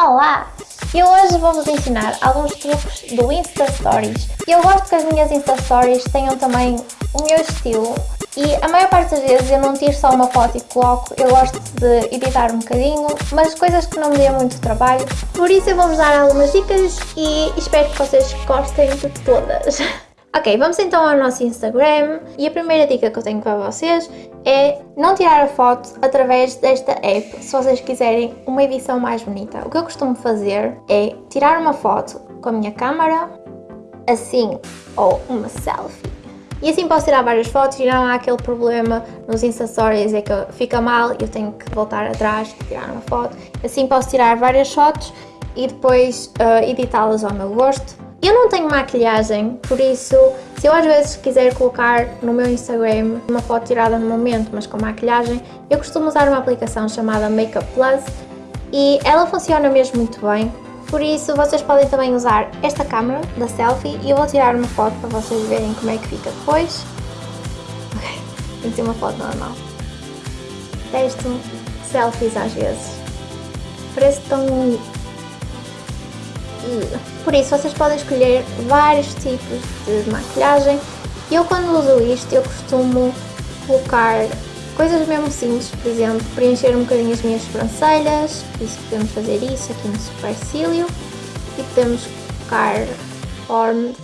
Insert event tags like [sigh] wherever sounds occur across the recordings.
Olá! Eu hoje vou-vos ensinar alguns truques do Insta Stories. Eu gosto que as minhas Insta Stories tenham também o meu estilo e a maior parte das vezes eu não tiro só uma foto e coloco, eu gosto de editar um bocadinho, mas coisas que não me dêem muito trabalho. Por isso eu vou-vos dar algumas dicas e espero que vocês gostem de todas. [laughs] Ok, vamos então ao nosso Instagram e a primeira dica que eu tenho para vocês é não tirar a foto através desta app se vocês quiserem uma edição mais bonita. O que eu costumo fazer é tirar uma foto com a minha câmera, assim, ou uma selfie. E assim posso tirar várias fotos e não há aquele problema nos Insta Stories é que fica mal e eu tenho que voltar atrás e tirar uma foto. Assim posso tirar várias fotos e depois uh, editá-las ao meu gosto eu não tenho maquilhagem, por isso, se eu às vezes quiser colocar no meu Instagram uma foto tirada no momento, mas com maquilhagem, eu costumo usar uma aplicação chamada Makeup Plus e ela funciona mesmo muito bem. Por isso, vocês podem também usar esta câmera da selfie e eu vou tirar uma foto para vocês verem como é que fica depois. Ok, tem que ser uma foto normal. Testo selfies às vezes. Parece tão por isso vocês podem escolher vários tipos de maquilhagem. Eu quando uso isto eu costumo colocar coisas mesmo simples, por exemplo, preencher um bocadinho as minhas sobrancelhas, isso podemos fazer isso aqui no supercílio e podemos colocar formed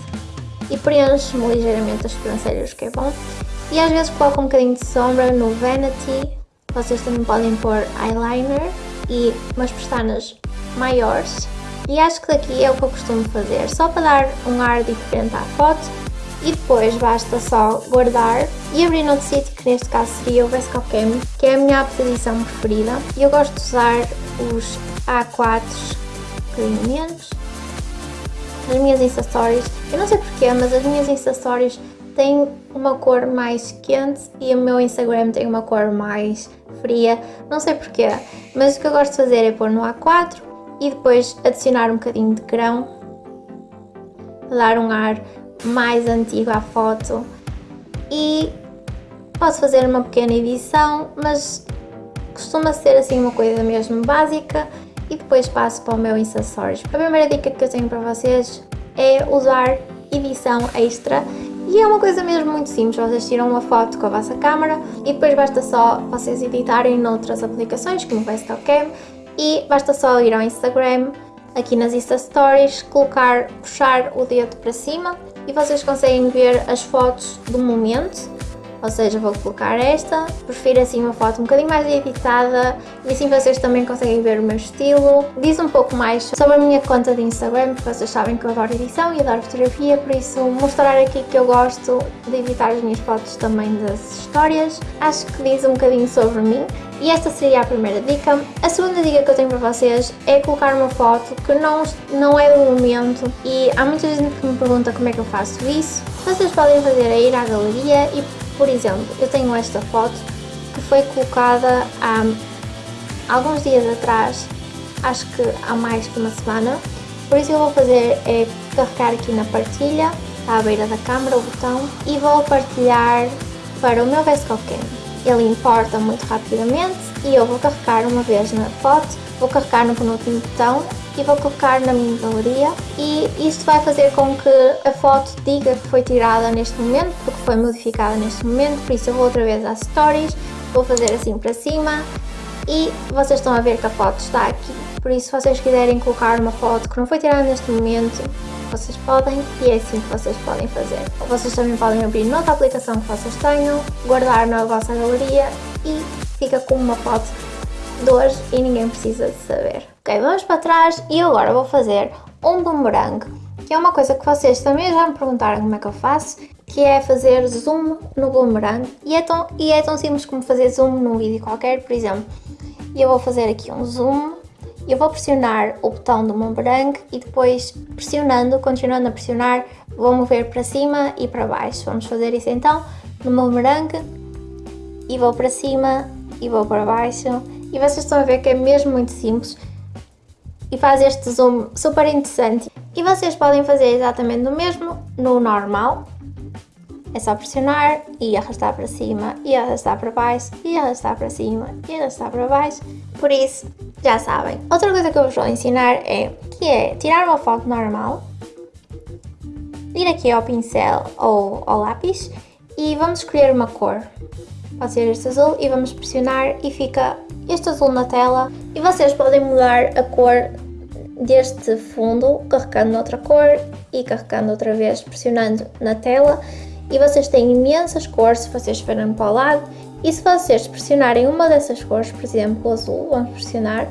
e preencho-me ligeiramente as sobrancelhas, que é bom. E às vezes coloco um bocadinho de sombra no Vanity, vocês também podem pôr eyeliner e umas pestanas maiores e acho que daqui é o que eu costumo fazer, só para dar um ar diferente à foto. E depois basta só guardar e abrir noutro sítio que neste caso seria o Vesco Cam, que é a minha posição preferida. E eu gosto de usar os A4s um bocadinho menos nas minhas Insta eu não sei porquê, mas as minhas Insta têm uma cor mais quente e o meu Instagram tem uma cor mais fria, não sei porquê, mas o que eu gosto de fazer é pôr no A4 e depois adicionar um bocadinho de grão para dar um ar mais antigo à foto. E posso fazer uma pequena edição, mas costuma ser assim uma coisa mesmo básica. E depois passo para o meu Insta Stories. A primeira dica que eu tenho para vocês é usar edição extra. E é uma coisa mesmo muito simples, vocês tiram uma foto com a vossa câmera e depois basta só vocês editarem noutras aplicações como o VSTOCam e basta só ir ao Instagram, aqui nas Insta Stories, colocar, puxar o dedo para cima e vocês conseguem ver as fotos do momento ou seja, vou colocar esta, prefiro assim uma foto um bocadinho mais editada e assim vocês também conseguem ver o meu estilo. Diz um pouco mais sobre a minha conta de Instagram, porque vocês sabem que eu adoro edição e adoro fotografia, por isso mostrar aqui que eu gosto de editar as minhas fotos também das histórias. Acho que diz um bocadinho sobre mim e esta seria a primeira dica. A segunda dica que eu tenho para vocês é colocar uma foto que não, não é do momento e há muita gente que me pergunta como é que eu faço isso. Vocês podem fazer é ir à galeria e por exemplo, eu tenho esta foto que foi colocada há alguns dias atrás, acho que há mais que uma semana, por isso eu vou fazer é carregar aqui na partilha, à beira da câmera, o botão, e vou partilhar para o meu VSCOCAM. Ele importa muito rapidamente e eu vou carregar uma vez na foto, vou carregar no penúltimo botão e vou colocar na minha galeria e isto vai fazer com que a foto diga que foi tirada neste momento, porque foi modificada neste momento, por isso eu vou outra vez às stories, vou fazer assim para cima e vocês estão a ver que a foto está aqui. Por isso, se vocês quiserem colocar uma foto que não foi tirada neste momento, vocês podem e é assim que vocês podem fazer. Vocês também podem abrir noutra aplicação que vocês tenham, guardar na vossa galeria e fica com uma foto de hoje e ninguém precisa de saber. Ok, vamos para trás e agora vou fazer um boomerang, que é uma coisa que vocês também já me perguntaram como é que eu faço, que é fazer zoom no boomerang. E é tão, e é tão simples como fazer zoom num vídeo qualquer, por exemplo, eu vou fazer aqui um zoom, eu vou pressionar o botão do boomerang e depois pressionando, continuando a pressionar, vou mover para cima e para baixo. Vamos fazer isso então no boomerang e vou para cima e vou para baixo. E vocês estão a ver que é mesmo muito simples e faz este zoom super interessante. E vocês podem fazer exatamente o mesmo no normal. É só pressionar e arrastar para cima, e arrastar para baixo, e arrastar para cima, e arrastar para baixo. Por isso, já sabem. Outra coisa que eu vos vou ensinar é que é tirar uma foto normal, ir aqui ao pincel ou ao lápis e vamos escolher uma cor. Pode ser este azul e vamos pressionar e fica este azul na tela. E vocês podem mudar a cor deste fundo carregando noutra cor e carregando outra vez, pressionando na tela. E vocês têm imensas cores se vocês estiverem para o lado. E se vocês pressionarem uma dessas cores, por exemplo o azul, vamos pressionar,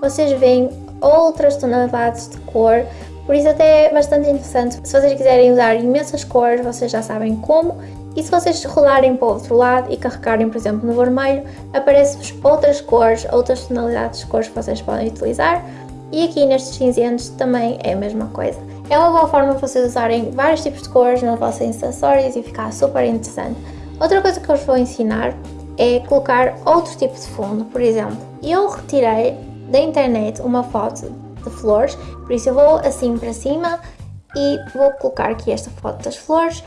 vocês veem outras tonalidades de cor, por isso até é bastante interessante. Se vocês quiserem usar imensas cores, vocês já sabem como e se vocês rolarem para o outro lado e carregarem, por exemplo, no vermelho, aparecem-vos outras cores, outras tonalidades de cores que vocês podem utilizar. E aqui nestes cinzentos também é a mesma coisa. É uma boa forma de vocês usarem vários tipos de cores nas vossas acessórios e ficar super interessante. Outra coisa que eu vos vou ensinar é colocar outro tipo de fundo. Por exemplo, eu retirei da internet uma foto de flores, por isso eu vou assim para cima e vou colocar aqui esta foto das flores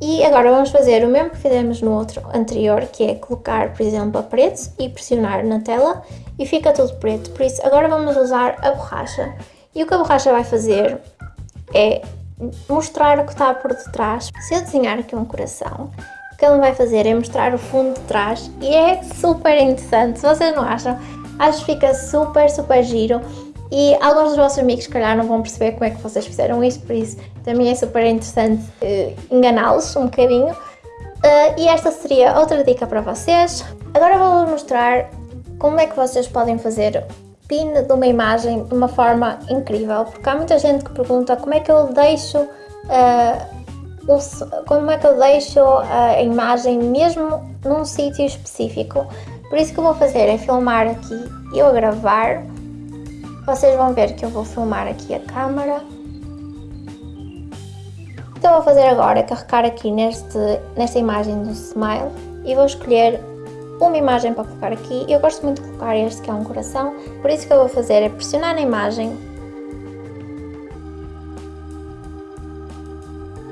e agora vamos fazer o mesmo que fizemos no outro anterior, que é colocar, por exemplo, a preto e pressionar na tela e fica tudo preto. Por isso, agora vamos usar a borracha. E o que a borracha vai fazer é mostrar o que está por detrás. Se eu desenhar aqui um coração, o que ele vai fazer é mostrar o fundo de trás e é super interessante. Se vocês não acham, acho que fica super, super giro. E alguns dos vossos amigos, se calhar, não vão perceber como é que vocês fizeram isto, por isso também é super interessante uh, enganá-los um bocadinho. Uh, e esta seria outra dica para vocês. Agora vou-vos mostrar como é que vocês podem fazer pin de uma imagem de uma forma incrível, porque há muita gente que pergunta como é que eu deixo uh, como é que eu deixo a imagem mesmo num sítio específico. Por isso que eu vou fazer é filmar aqui, eu a gravar vocês vão ver que eu vou filmar aqui a câmera. Então vou fazer agora é carregar aqui neste, nesta imagem do Smile e vou escolher uma imagem para colocar aqui. Eu gosto muito de colocar este que é um coração, por isso que eu vou fazer é pressionar na imagem.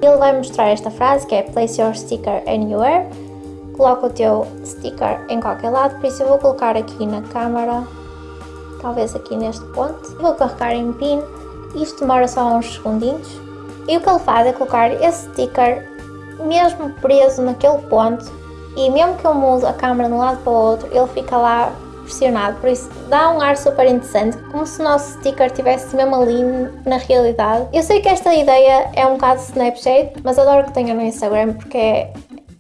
Ele vai mostrar esta frase que é Place your sticker anywhere. Coloca o teu sticker em qualquer lado, por isso eu vou colocar aqui na câmera talvez aqui neste ponto. Vou carregar em pin, isto demora só uns segundinhos. E o que ele faz é colocar esse sticker mesmo preso naquele ponto e mesmo que eu mude a câmera de um lado para o outro, ele fica lá pressionado, por isso dá um ar super interessante, como se o nosso sticker estivesse mesmo ali na realidade. Eu sei que esta ideia é um bocado Snapchat, mas adoro que tenha no Instagram porque é,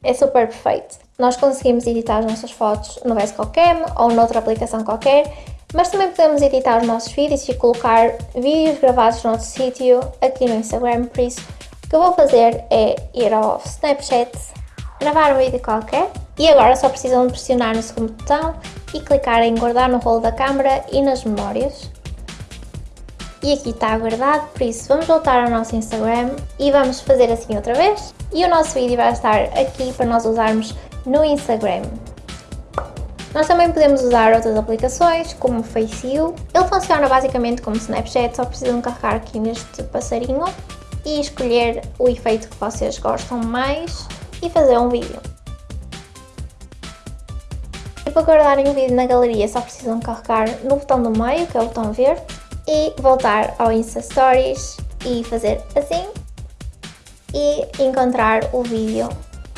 é super perfeito. Nós conseguimos editar as nossas fotos no VSCOCAM ou noutra aplicação qualquer mas também podemos editar os nossos vídeos e colocar vídeos gravados no nosso sítio aqui no Instagram, por isso o que eu vou fazer é ir ao Snapchat, gravar um vídeo qualquer e agora só precisam de pressionar no segundo botão e clicar em guardar no rolo da câmera e nas memórias. E aqui está guardado, por isso vamos voltar ao nosso Instagram e vamos fazer assim outra vez. E o nosso vídeo vai estar aqui para nós usarmos no Instagram. Nós também podemos usar outras aplicações, como o Faceo. Ele funciona basicamente como Snapchat, só precisam carregar aqui neste passarinho e escolher o efeito que vocês gostam mais e fazer um vídeo. E para guardarem o vídeo na galeria só precisam carregar no botão do meio, que é o botão verde, e voltar ao Insta Stories e fazer assim e encontrar o vídeo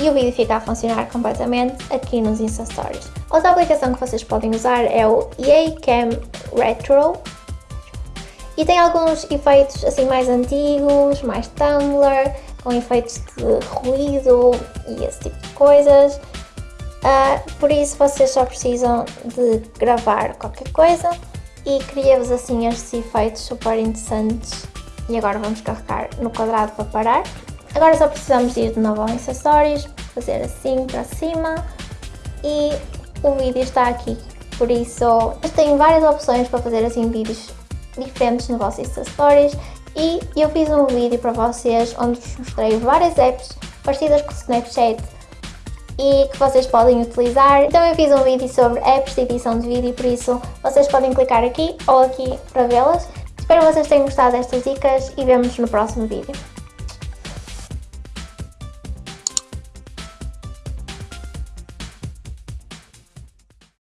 e o vídeo fica a funcionar completamente aqui nos Insta Stories. Outra aplicação que vocês podem usar é o Cam Retro e tem alguns efeitos assim mais antigos, mais Tumblr, com efeitos de ruído e esse tipo de coisas. Uh, por isso vocês só precisam de gravar qualquer coisa e cria-vos assim estes efeitos super interessantes. E agora vamos carregar no quadrado para parar. Agora só precisamos ir de novo ao Insta Stories, fazer assim para cima e o vídeo está aqui. Por isso, eu tenho várias opções para fazer assim vídeos diferentes no vosso Insta Stories e eu fiz um vídeo para vocês onde vos mostrei várias apps parecidas com o Snapchat e que vocês podem utilizar. Também fiz um vídeo sobre apps de edição de vídeo, por isso vocês podem clicar aqui ou aqui para vê-las. Espero que vocês tenham gostado destas dicas e vemos no próximo vídeo.